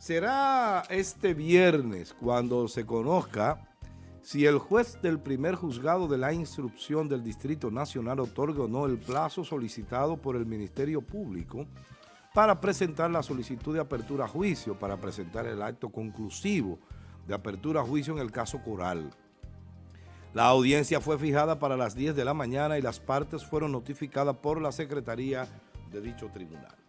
Será este viernes cuando se conozca si el juez del primer juzgado de la instrucción del Distrito Nacional otorga o no el plazo solicitado por el Ministerio Público para presentar la solicitud de apertura a juicio, para presentar el acto conclusivo de apertura a juicio en el caso Coral. La audiencia fue fijada para las 10 de la mañana y las partes fueron notificadas por la Secretaría de dicho tribunal.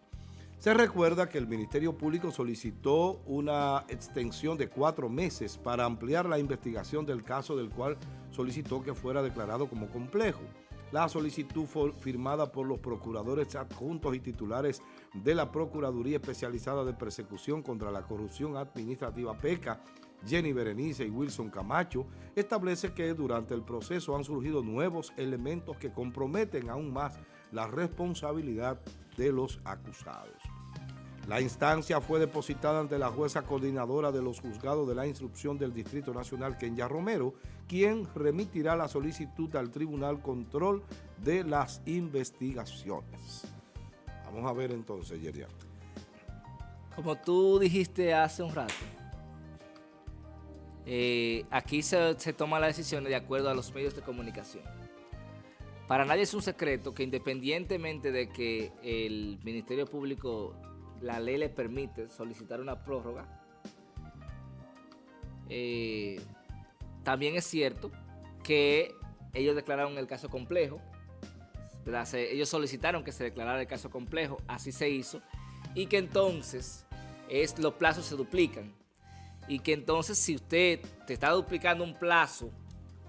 Se recuerda que el Ministerio Público solicitó una extensión de cuatro meses para ampliar la investigación del caso del cual solicitó que fuera declarado como complejo. La solicitud fue firmada por los procuradores adjuntos y titulares de la Procuraduría Especializada de Persecución contra la Corrupción Administrativa PECA, Jenny Berenice y Wilson Camacho, establece que durante el proceso han surgido nuevos elementos que comprometen aún más la responsabilidad de los acusados. La instancia fue depositada ante la jueza coordinadora de los juzgados de la instrucción del Distrito Nacional, Kenya Romero, quien remitirá la solicitud al Tribunal Control de las Investigaciones. Vamos a ver entonces, Yerian. Como tú dijiste hace un rato, eh, aquí se, se toma la decisión de acuerdo a los medios de comunicación. Para nadie es un secreto que independientemente de que el Ministerio Público la ley le permite solicitar una prórroga. Eh, también es cierto que ellos declararon el caso complejo, ellos solicitaron que se declarara el caso complejo, así se hizo, y que entonces es, los plazos se duplican. Y que entonces si usted te está duplicando un plazo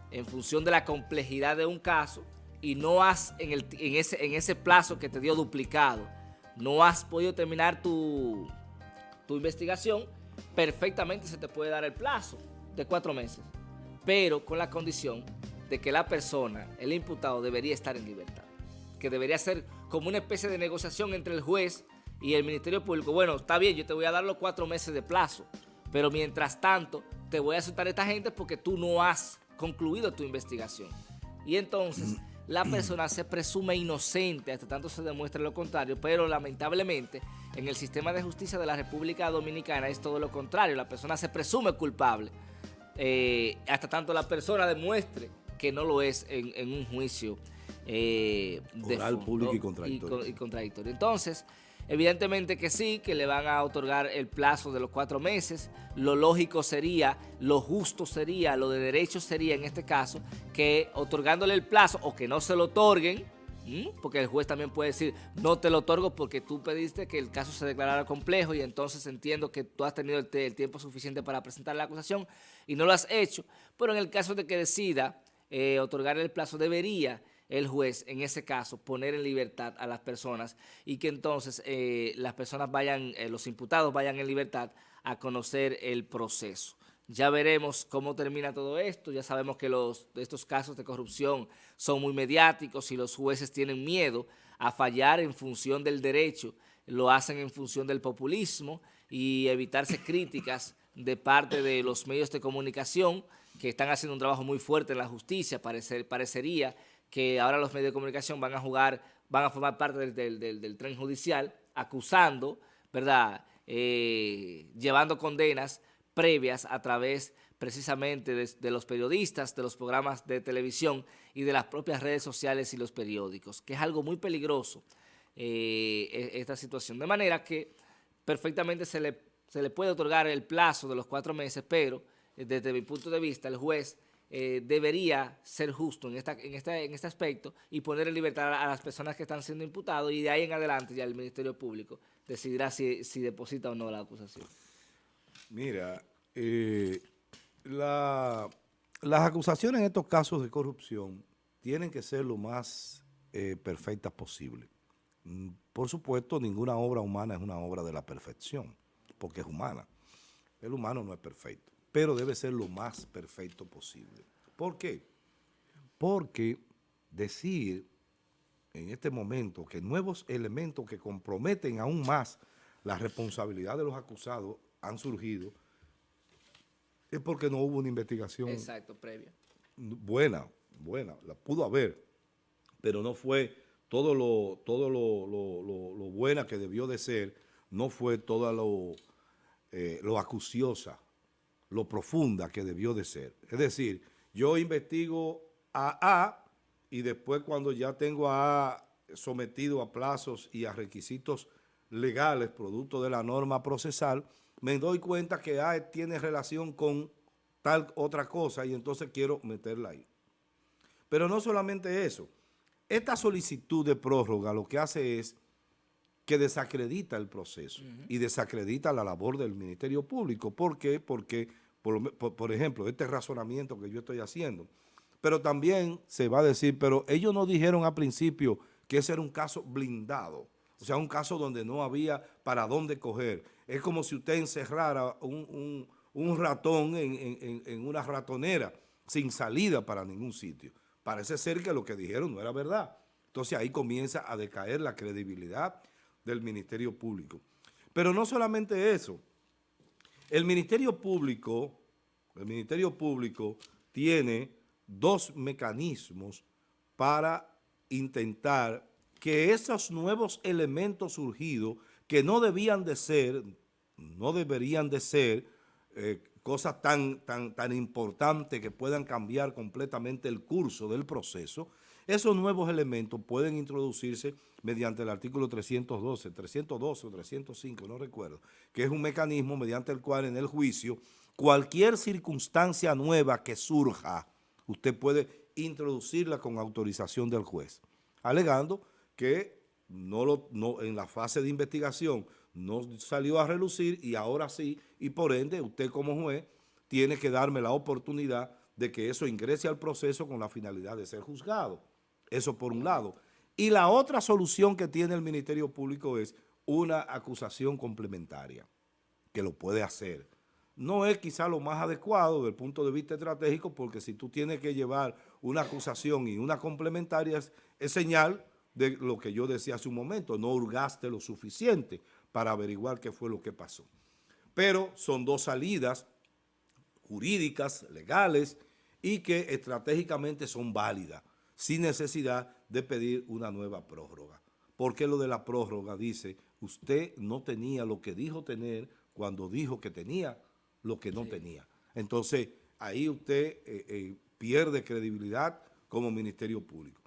en función de la complejidad de un caso y no has en, el, ese, en ese plazo que te dio duplicado, no has podido terminar tu, tu investigación, perfectamente se te puede dar el plazo de cuatro meses, pero con la condición de que la persona, el imputado, debería estar en libertad, que debería ser como una especie de negociación entre el juez y el Ministerio Público. Bueno, está bien, yo te voy a dar los cuatro meses de plazo, pero mientras tanto te voy a soltar a esta gente porque tú no has concluido tu investigación. Y entonces la persona se presume inocente hasta tanto se demuestre lo contrario, pero lamentablemente en el sistema de justicia de la República Dominicana es todo lo contrario, la persona se presume culpable eh, hasta tanto la persona demuestre que no lo es en, un juicio eh, Oral, público y contradictorio. y contradictorio. Entonces, Evidentemente que sí, que le van a otorgar el plazo de los cuatro meses. Lo lógico sería, lo justo sería, lo de derecho sería en este caso, que otorgándole el plazo o que no se lo otorguen, porque el juez también puede decir, no te lo otorgo porque tú pediste que el caso se declarara complejo y entonces entiendo que tú has tenido el, tiempo suficiente para presentar la acusación y no lo has hecho. Pero en el caso de que decida eh, otorgar el plazo, debería el juez, en ese caso, poner en libertad a las personas y que entonces eh, las personas vayan, eh, los imputados vayan en libertad a conocer el proceso. Ya veremos cómo termina todo esto, ya sabemos que los, estos casos de corrupción son muy mediáticos y los jueces tienen miedo a fallar en función del derecho, lo hacen en función del populismo y evitarse críticas de parte de los medios de comunicación que están haciendo un trabajo muy fuerte en la justicia, parecer, parecería que ahora los medios de comunicación van a jugar, van a formar parte del, tren judicial, acusando, ¿verdad?, eh, llevando condenas previas a través precisamente de, los periodistas, de los programas de televisión y de las propias redes sociales y los periódicos, que es algo muy peligroso eh, e, esta situación. De manera que perfectamente se le, se le puede otorgar el plazo de los cuatro meses, pero desde mi punto de vista el juez eh, debería ser justo en, en, este, en este aspecto y poner en libertad a, las personas que están siendo imputados y de ahí en adelante ya el Ministerio Público decidirá si, deposita o no la acusación. Mira, eh, las acusaciones en estos casos de corrupción tienen que ser lo más eh, perfectas posible. Por supuesto, ninguna obra humana es una obra de la perfección, porque es humana. El humano no es perfecto pero debe ser lo más perfecto posible. ¿Por qué? Porque decir en este momento que nuevos elementos que comprometen aún más la responsabilidad de los acusados han surgido es porque no hubo una investigación. Exacto, previa. Buena, buena, la pudo haber, pero no fue todo lo, todo lo, buena que debió de ser, no fue todo lo eh, lo acuciosa, lo profunda que debió de ser. Es decir, yo investigo a A y después cuando ya tengo a A sometido a plazos y a requisitos legales, producto de la norma procesal, me doy cuenta que A tiene relación con tal otra cosa y entonces quiero meterla ahí. Pero no solamente eso. Esta solicitud de prórroga lo que hace es que desacredita el proceso y desacredita la labor del Ministerio Público. ¿Por qué? Porque, por, ejemplo, este razonamiento que yo estoy haciendo, pero también se va a decir, pero ellos no dijeron al principio que ese era un caso blindado, o sea, un caso donde no había para dónde coger. Es como si usted encerrara un, ratón en, en una ratonera sin salida para ningún sitio. Parece ser que lo que dijeron no era verdad. Entonces ahí comienza a decaer la credibilidad del Ministerio Público. Pero no solamente eso, el Ministerio Público, el Ministerio Público tiene dos mecanismos para intentar que esos nuevos elementos surgidos, que no debían de ser, no deberían de ser eh, cosas tan, tan, tan importantes que puedan cambiar completamente el curso del proceso, esos nuevos elementos pueden introducirse mediante el artículo 312, 312 o 305, no recuerdo, que es un mecanismo mediante el cual en el juicio cualquier circunstancia nueva que surja, usted puede introducirla con autorización del juez, alegando que no lo, no, en la fase de investigación no salió a relucir y ahora sí, y por ende usted como juez tiene que darme la oportunidad de que eso ingrese al proceso con la finalidad de ser juzgado. Eso por un lado. Y la otra solución que tiene el Ministerio Público es una acusación complementaria, que lo puede hacer. No es quizá lo más adecuado desde el punto de vista estratégico, porque si tú tienes que llevar una acusación y una complementaria, es, señal de lo que yo decía hace un momento, no hurgaste lo suficiente para averiguar qué fue lo que pasó. Pero son dos salidas jurídicas, legales, y que estratégicamente son válidas sin necesidad de pedir una nueva prórroga. Porque lo de la prórroga dice, usted no tenía lo que dijo tener cuando dijo que tenía lo que no tenía. Entonces, ahí usted eh, eh, pierde credibilidad como Ministerio Público.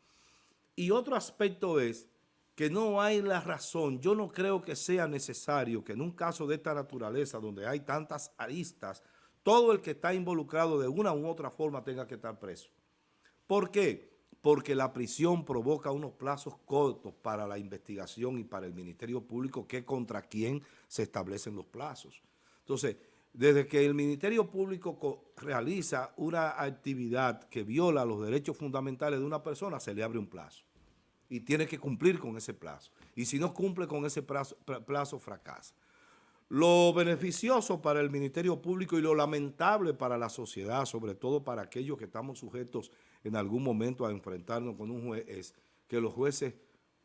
Y otro aspecto es que no hay la razón, yo no creo que sea necesario que en un caso de esta naturaleza, donde hay tantas aristas, todo el que está involucrado de una u otra forma tenga que estar preso. ¿Por qué? Porque la prisión provoca unos plazos cortos para la investigación y para el Ministerio Público que contra quién se establecen los plazos. Entonces, desde que el Ministerio Público realiza una actividad que viola los derechos fundamentales de una persona, se le abre un plazo y tiene que cumplir con ese plazo. Y si no cumple con ese plazo, plazo fracasa. Lo beneficioso para el Ministerio Público y lo lamentable para la sociedad, sobre todo para aquellos que estamos sujetos en algún momento a enfrentarnos con un juez, es que los jueces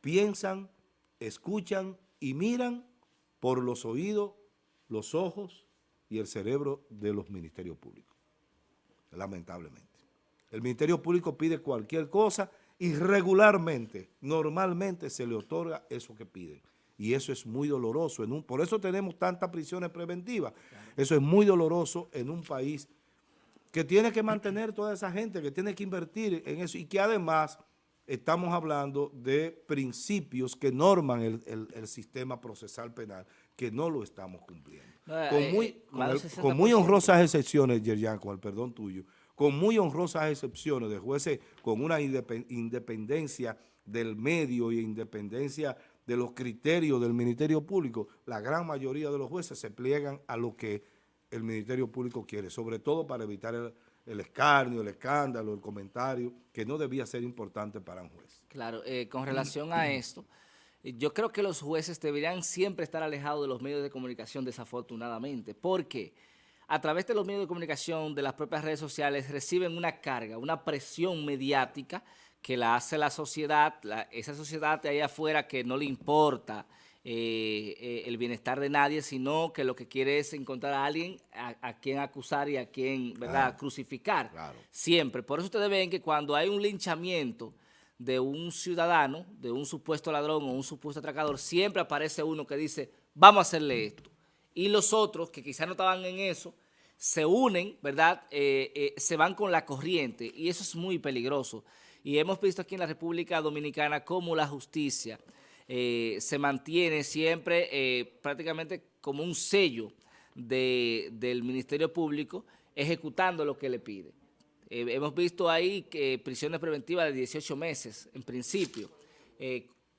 piensan, escuchan y miran por los oídos, los ojos y el cerebro de los ministerios públicos, lamentablemente. El Ministerio Público pide cualquier cosa y regularmente, normalmente se le otorga eso que piden y eso es muy doloroso. En un, por eso tenemos tantas prisiones preventivas. Eso es muy doloroso en un país que tiene que mantener toda esa gente, que tiene que invertir en eso y que además estamos hablando de principios que norman el, sistema procesal penal, que no lo estamos cumpliendo. con, eh, muy, eh, con, muy honrosas excepciones, Yerjan, con el perdón tuyo, con muy honrosas excepciones de jueces con una independencia del medio y independencia de los criterios del Ministerio Público, la gran mayoría de los jueces se pliegan a lo que el Ministerio Público quiere, sobre todo para evitar el, escarnio, el escándalo, el comentario, que no debía ser importante para un juez. Claro, eh, con relación a esto, yo creo que los jueces deberían siempre estar alejados de los medios de comunicación, desafortunadamente, porque a través de los medios de comunicación, de las propias redes sociales, reciben una carga, una presión mediática que la hace la sociedad, esa sociedad de ahí afuera que no le importa eh, eh, el bienestar de nadie, sino que lo que quiere es encontrar a alguien a, quien acusar y a quien ¿verdad? crucificar. Siempre. Por eso ustedes ven que cuando hay un linchamiento de un ciudadano, de un supuesto ladrón o un supuesto atracador, siempre aparece uno que dice, vamos a hacerle esto. y los otros que quizás no estaban en eso, se unen, ¿verdad? Eh, eh, se van con la corriente y eso es muy peligroso. Y hemos visto aquí en la República Dominicana cómo la justicia eh, se mantiene siempre prácticamente como un sello del Ministerio Público ejecutando lo que le pide. hemos visto ahí que prisiones preventivas de 18 meses, en principio,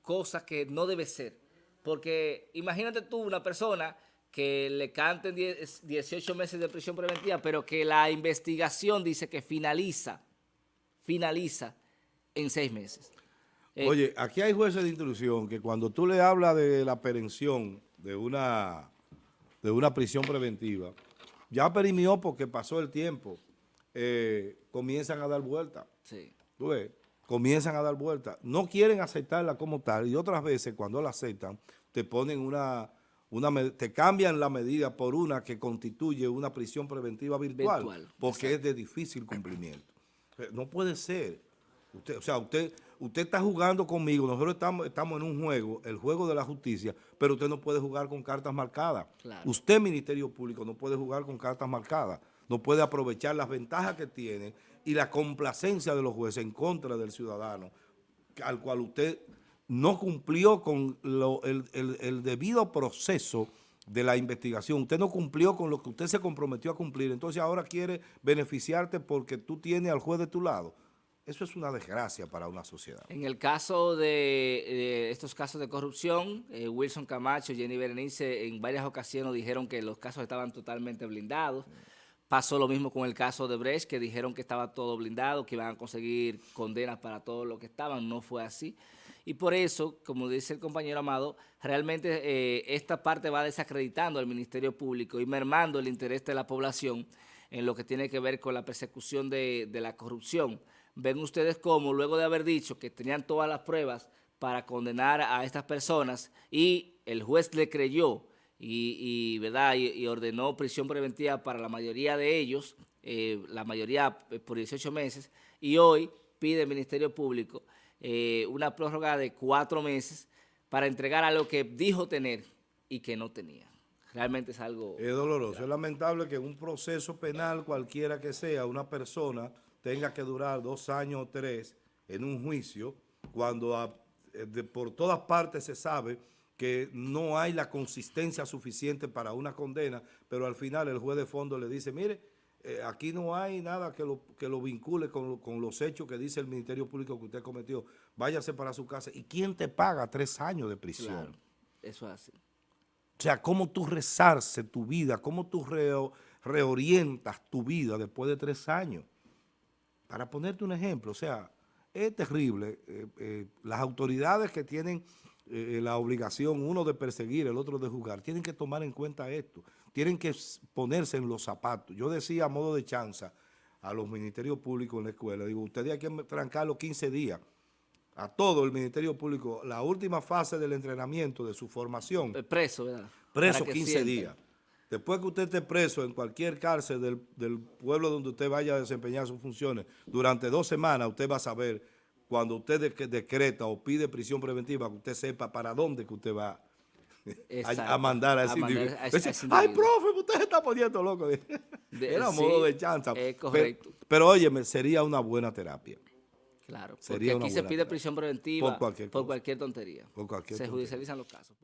cosas que no debe ser. Porque imagínate tú una persona que le canten 18 meses de prisión preventiva, pero que la investigación dice que finaliza, finaliza en seis meses. Eh, Oye, aquí hay jueces de instrucción que cuando tú le hablas de la perención de una, de una prisión preventiva, ya perimió porque pasó el tiempo, eh, comienzan a dar vuelta. Sí. ¿Tú ves? Comienzan a dar vuelta. No quieren aceptarla como tal y otras veces cuando la aceptan te ponen una te cambian la medida por una que constituye una prisión preventiva virtual, porque es de difícil cumplimiento. No puede ser. Usted, o sea, usted, usted está jugando conmigo, nosotros estamos, estamos en un juego, el juego de la justicia, pero usted no puede jugar con cartas marcadas. Usted, Ministerio Público, no puede jugar con cartas marcadas. No puede aprovechar las ventajas que tiene y la complacencia de los jueces en contra del ciudadano, al cual usted no cumplió con el, debido proceso de la investigación. Usted no cumplió con lo que usted se comprometió a cumplir. Entonces ahora quiere beneficiarte porque tú tienes al juez de tu lado. Eso es una desgracia para una sociedad. En el caso de, estos casos de corrupción, eh, Wilson Camacho, Jenny Berenice en varias ocasiones dijeron que los casos estaban totalmente blindados. Pasó lo mismo con el caso de Brecht, que dijeron que estaba todo blindado, que iban a conseguir condenas para todo lo que estaban. No fue así. Y por eso, como dice el compañero Amado, realmente eh, esta parte va desacreditando al Ministerio Público y mermando el interés de la población en lo que tiene que ver con la persecución de, la corrupción. Ven ustedes cómo, luego de haber dicho que tenían todas las pruebas para condenar a estas personas y el juez le creyó y, ¿verdad? y, ordenó prisión preventiva para la mayoría de ellos, eh, la mayoría eh, por 18 meses, y hoy pide el Ministerio Público eh, una prórroga de cuatro meses para entregar a lo que dijo tener y que no tenía. Realmente es algo... Es doloroso, es lamentable que un proceso penal, cualquiera que sea, una persona tenga que durar dos años o tres en un juicio, cuando eh, por todas partes se sabe que no hay la consistencia suficiente para una condena, pero al final el juez de fondo le dice, mire, eh, aquí no hay nada que lo, que lo vincule con, los hechos que dice el Ministerio Público que usted cometió. Váyase para su casa. ¿Y quién te paga tres años de prisión? eso es así. O sea, cómo tú rezarse tu vida, cómo tú reorientas tu vida después de tres años. Para ponerte un ejemplo, o sea, es terrible. Eh, eh, las autoridades que tienen la obligación, uno de perseguir, el otro de juzgar, tienen que tomar en cuenta esto tienen que ponerse en los zapatos. Yo decía a modo de chanza a los ministerios públicos en la escuela, digo, ustedes hay que trancarlo 15 días a todo el Ministerio Público, la última fase del entrenamiento, de su formación. Preso, ¿verdad? Preso 15 días. Después que usted esté preso en cualquier cárcel del, pueblo donde usted vaya a desempeñar sus funciones, durante dos semanas usted va a saber, cuando usted decreta o pide prisión preventiva, que usted sepa para dónde que usted va a, mandar a ese individuo. Ay, profe, usted se está poniendo loco. Era modo de chanza. correcto. Pero, óyeme, sería una buena terapia. Claro, porque aquí se pide prisión preventiva por cualquier, tontería. se judicializan los casos.